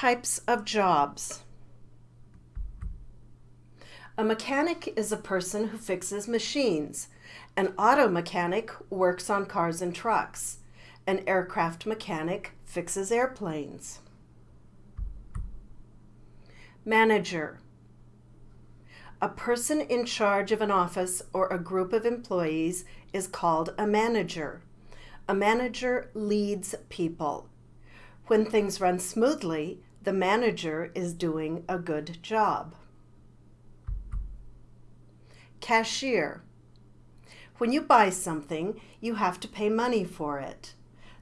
Types of jobs. A mechanic is a person who fixes machines. An auto mechanic works on cars and trucks. An aircraft mechanic fixes airplanes. Manager. A person in charge of an office or a group of employees is called a manager. A manager leads people. When things run smoothly, the manager is doing a good job. Cashier. When you buy something, you have to pay money for it.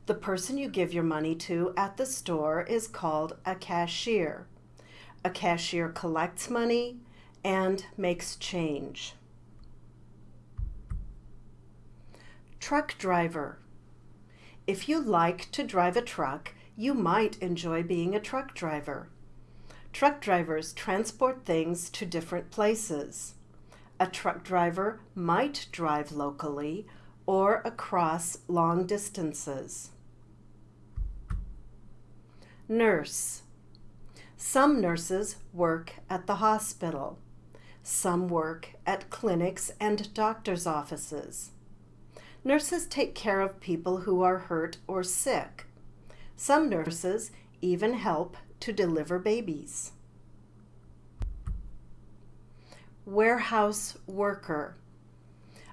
The person you give your money to at the store is called a cashier. A cashier collects money and makes change. Truck driver. If you like to drive a truck, you might enjoy being a truck driver. Truck drivers transport things to different places. A truck driver might drive locally or across long distances. Nurse. Some nurses work at the hospital. Some work at clinics and doctor's offices. Nurses take care of people who are hurt or sick. Some nurses even help to deliver babies. Warehouse worker.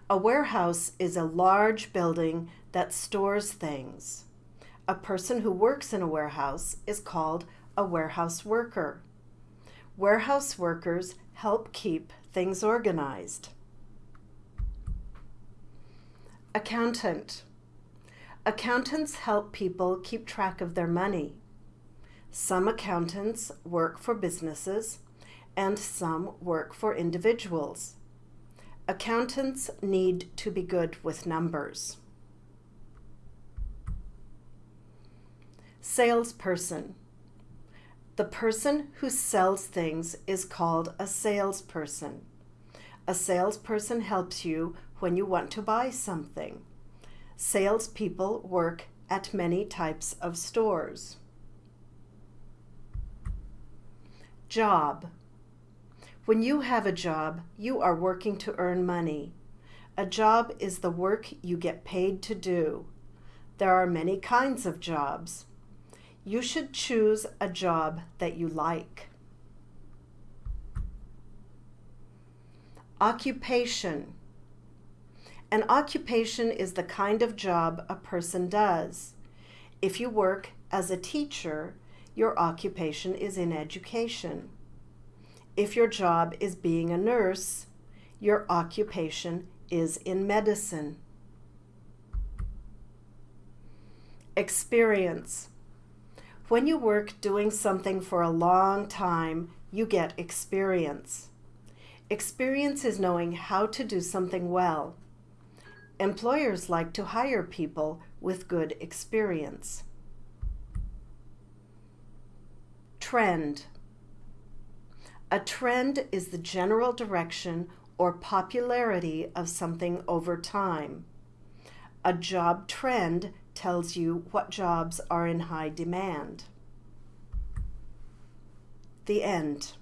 A warehouse is a large building that stores things. A person who works in a warehouse is called a warehouse worker. Warehouse workers help keep things organized. Accountant. Accountants help people keep track of their money. Some accountants work for businesses and some work for individuals. Accountants need to be good with numbers. Salesperson. The person who sells things is called a salesperson. A salesperson helps you when you want to buy something. Salespeople work at many types of stores. Job. When you have a job, you are working to earn money. A job is the work you get paid to do. There are many kinds of jobs. You should choose a job that you like. Occupation. An occupation is the kind of job a person does. If you work as a teacher, your occupation is in education. If your job is being a nurse, your occupation is in medicine. Experience. When you work doing something for a long time, you get experience. Experience is knowing how to do something well. Employers like to hire people with good experience. Trend. A trend is the general direction or popularity of something over time. A job trend tells you what jobs are in high demand. The end.